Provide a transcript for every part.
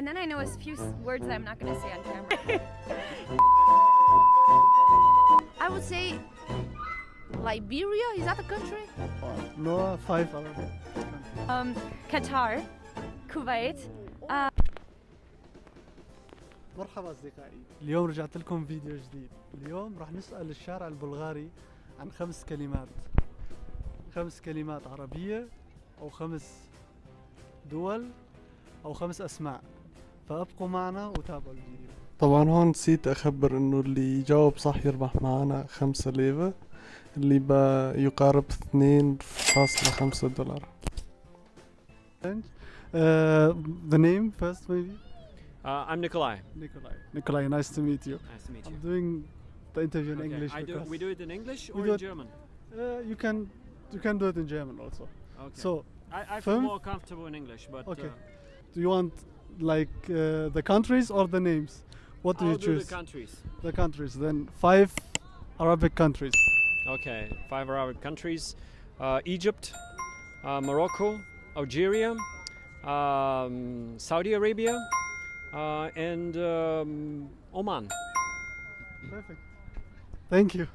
And then I know a few words that I'm not going to say on camera. I would say Liberia. Is that a country? No, five Arabic. Um, Qatar, Kuwait. مرحبا اصدقائي اليوم رجعت لكم فيديو جديد اليوم راح نسال الشارع البلغاري عن خمس كلمات خمس كلمات عربيه أو خمس دول أو خمس اسماء فابقوا معنا وتابعوا الفيديو طبعا هون نسيت اخبر انه اللي يجاوب صح يربح معنا خمسة ليفة اللي يقارب 2.5 دولار Uh, the name first maybe Uh, I'm Nikolai. Nikolai. Nikolai, nice to meet you. Nice to meet you. I'm doing the interview in Okay, English I do, we do it in English or in German? uh, you can you can do it in German also. Okay. So, I, I feel more comfortable in English, but Okay. uh, do you want like uh, the countries or the names? What do I'll you do choose? the countries. the countries. Then five Arabic countries. Okay, five Arabic countries: uh, Egypt, uh, Morocco, Algeria, um, Saudi Arabia, uh, and um, Oman. Perfect. Thank you.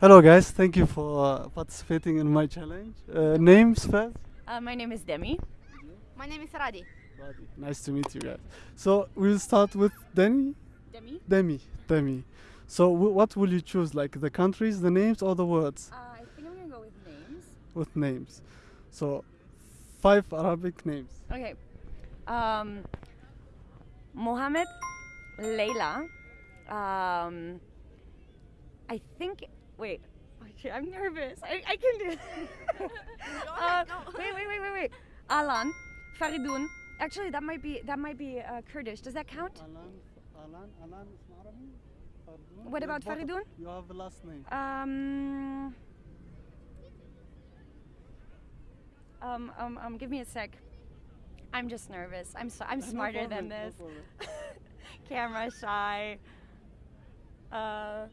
Hello guys, thank you for uh, participating in my challenge. Uh, names first. Uh, my name is Demi. My name is Radi. Nice to meet you guys. So we'll start with Demi. Demi. Demi. Demi. So w- what will you choose? Like the countries, the names, or the words? Uh, I think I'm going to go with names. with names. So, five Arabic names. Okay. Um, Mohammed, Layla. Um, I think. Wait. Okay, I'm nervous. I, I can do. uh, wait, wait, wait, wait, wait. Alan, Faridun. Actually, that might be that might be uh, Kurdish. Does that count? Alan, Alan, Alan is Arabic. What about Faridun? You have the last name. Um. Um, um, um, give me a sec. I'm just nervous. I'm so, I'm No smarter than problem, no this. Camera shy. Uh.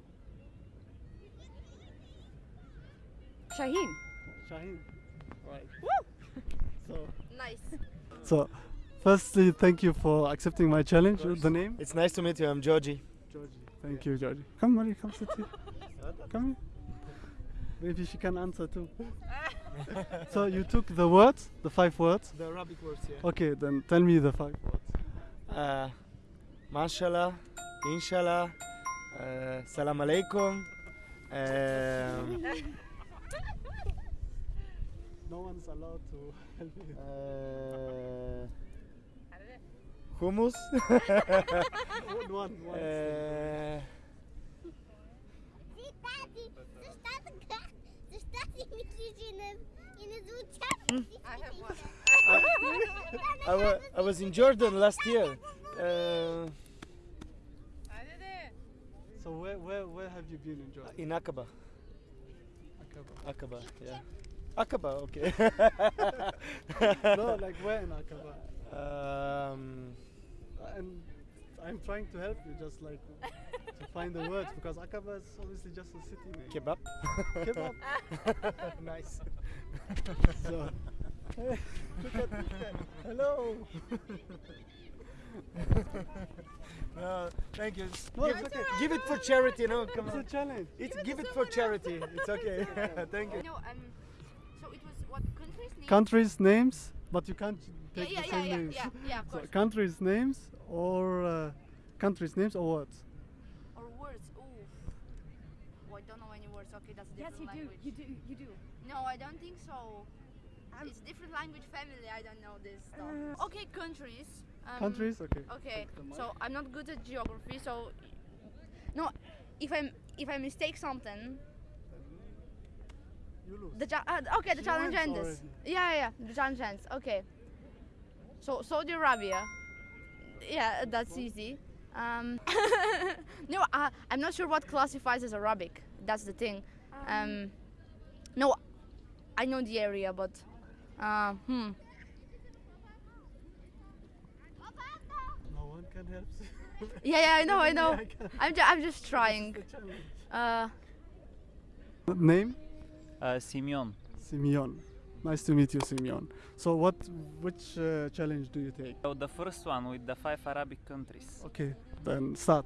Shaheen. Shaheen. Right. So, Nice. so, firstly, thank you for accepting my challenge. The name? It's nice to meet you. I'm Georgie. Georgie. Thank you, Georgie. Come, Marie, come sit here. Come here. Maybe she can answer too. so you took the words, the five words. The Arabic words, yeah. Okay, then tell me the five words. Uh, mashallah, inshallah, uh, salam alaikum. Um, No one's allowed to help you. uh, hummus. one, one, one. uh, I, wa- I was in Jordan last year. Uh, So where, where, where have you been in Jordan? in Aqaba. Aqaba. Aqaba, yeah. Aqaba, okay. no, like where in Aqaba? um, And I'm trying to help you, just like to find the words because Aqaba is obviously just a city name. kebab. Kebab. nice. so, look at this. Hello. No, thank you. No, give, it's okay. give it for charity, no? Come It's a challenge. It's, give it for charity. It's okay. thank you. No, um, so it was what country's name? Countries names, but you can't take yeah, the yeah, same yeah, names. yeah, yeah, of So course. countries names or uh, countries names or words. or words. Ooh. Oh, I don't know any words. Okay, that's a Yes, different you do. You do. You do. No, I don't think so. it's different language family. I don't know this stuff. okay, countries. Um, countries, okay. Okay, Take the mic. so I'm not good at geography. So no, if I'm if I mistake something, You lose. the uh, okay the She challenge ends. already. Yeah, yeah, the challenge ends. Okay. So Saudi Arabia. Yeah, that's easy. Um, no, I, I'm not sure what classifies as Arabic. That's the thing. Um, no, I know the area, but uh, hmm. No one can help. Yeah, yeah, I know, I know. I I'm, ju- I'm just trying. It's. Uh, Name? Uh, Simeon. Simeon. Nice to meet you, Simeon. So, what, which uh, challenge do you take? So the first one with the five Arabic countries. Okay, then start.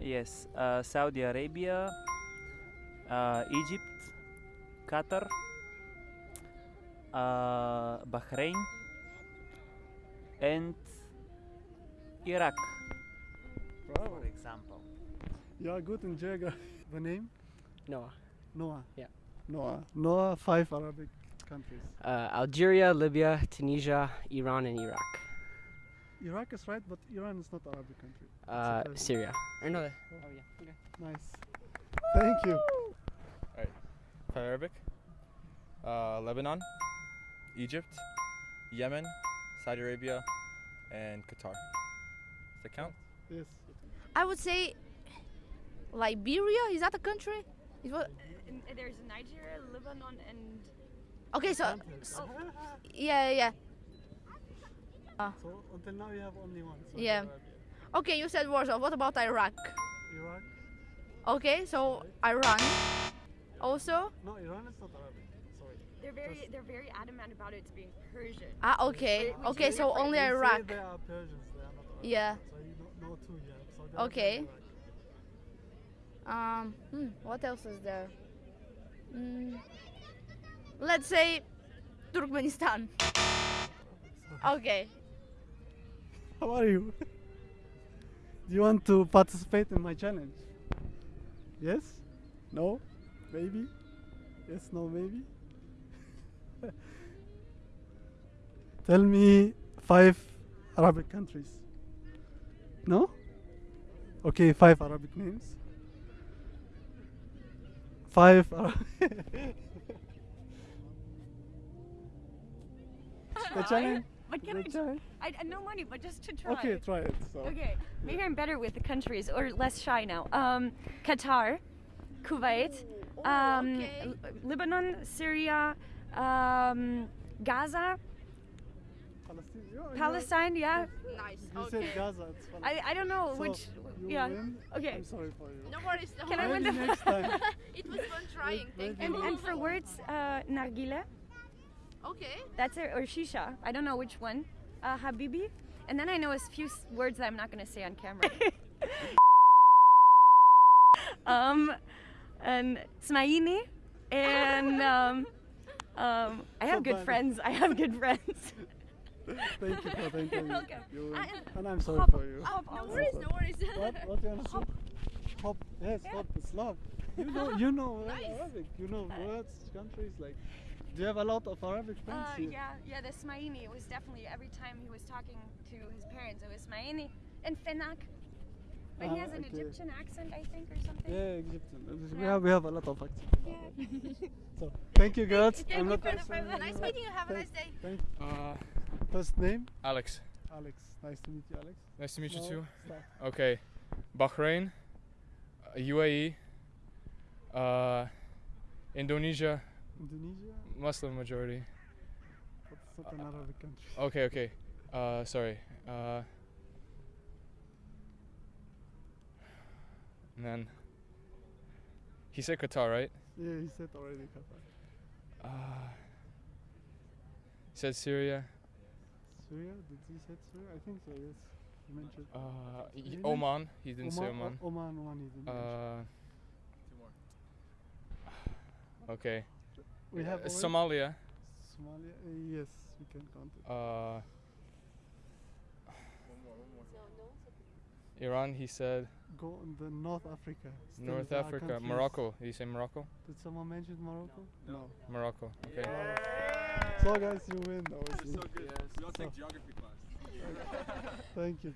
Yes, uh, Saudi Arabia, uh, Egypt, Qatar, uh, Bahrain, and Iraq, for example. You are good in geography. The name? Noah. Noah. Yeah. Noah. Noah, five Arabic countries. Uh, Algeria, Libya, Tunisia, Iran, and Iraq. Iraq is right, but Iran is not Arabic country. Uh, surprising. Syria. Or no, that- oh yeah. Okay. Nice. Thank you. Five Arabic, uh, Lebanon, Egypt, Yemen, Saudi Arabia, and Qatar. Does that count? Yes. I would say Liberia. Is that a country? Is what? There's Nigeria, Lebanon, and Okay, so, so yeah, yeah. So until now you have only one. Saudi Yeah. Arabia. Okay, you said Warsaw. What about Iraq? Iraq? Okay, so Iran. Also. No, Iran is not Arabic. Sorry. they're very they're very adamant about it being Persian. Ah, okay. Which Okay, so different. only Iraq. They are Persians. They are not Arabic. Yeah. So you don't know two yet. Saudi Arabia Okay. Um, hmm, what else is there? Mm, let's say Turkmenistan. Okay. How are you? Do you want to participate in my challenge? Yes? No? Maybe? Yes, no, maybe? Tell me five Arabic countries. No? Okay, five Arabic names. Five Arabic. the challenge. But can The I, just, challenge. I, I no money, but just to try. Okay, try it. So. Okay, maybe I'm better with the countries or less shy now. Um, Qatar, Kuwait, um, okay. L- Lebanon, Syria, um, Gaza, Palestine. You- you- Palestine. Yeah, You Nice. said Gaza. It's I, Palestine. I don't know So, which. you Yeah. win. Okay. I'm sorry for you. No worries. No Can I win the- next time. it was fun trying. Thank And, you. and for words, uh, nargile, Okay. that's it, or shisha. I don't know which one. Uh, habibi, and then I know a few words that I'm not gonna say on camera. um, and smaini, and um, um, I have good friends. I have good friends. Thank you for thanking me. welcome. You win. I- And I'm sorry hop- for you. hop No worries. No worries. What? What do you want to say? Hop. Yes, hop is love. You know, you know Nice. Arabic. You know words, countries. Like, do you have a lot of Arabic friends Uh, here? yeah, yeah, the Smaini It was definitely every time he was talking to his parents, it was Smaini and Fenak. But he Ah, has an okay. Egyptian accent, I think, or something. Yeah, Egyptian. We Yeah. have we have a lot of accents. so thank you, girls. Thank I'm you not for the answering nice you. meeting you. Have a nice day. Thank. Uh, First name? Alex. Alex. Nice to meet you, Alex. Nice to meet No, you too. start. Okay. Bahrain, uh, UAE, uh, Indonesia, Indonesia. Muslim majority. But it's not an Arabic country. Okay, okay. Uh, sorry. Uh, and then he said Qatar, right? Yeah, he said already Qatar. Uh, he said Syria. Syria? Did he say Syria? I think so. Yes. He mentioned. Uh, y- Really? Oman. He didn't say Oman. Oman. Oman. Oman. He didn't mention. Uh, okay. We have Uh, Somalia. Somalia. Uh, yes, we can count it. Uh, Iran. He said Go in the North Africa. Still North Africa. Morocco. Did you say Morocco? Did someone mention Morocco? No. Morocco. Okay. So guys, you win. That was so good. We all So- take geography class. Thank you.